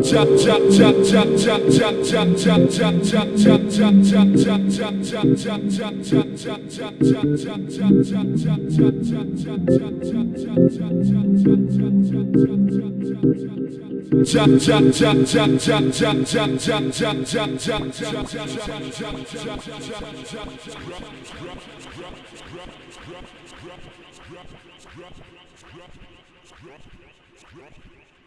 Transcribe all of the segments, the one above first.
Drop, drop, drop, drop, drop.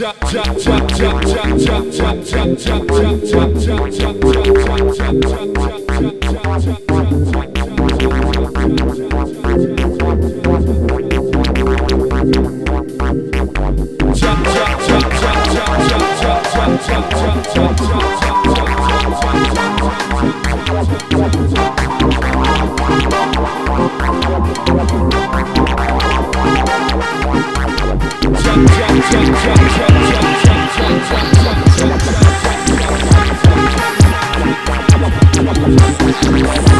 Jump, Thank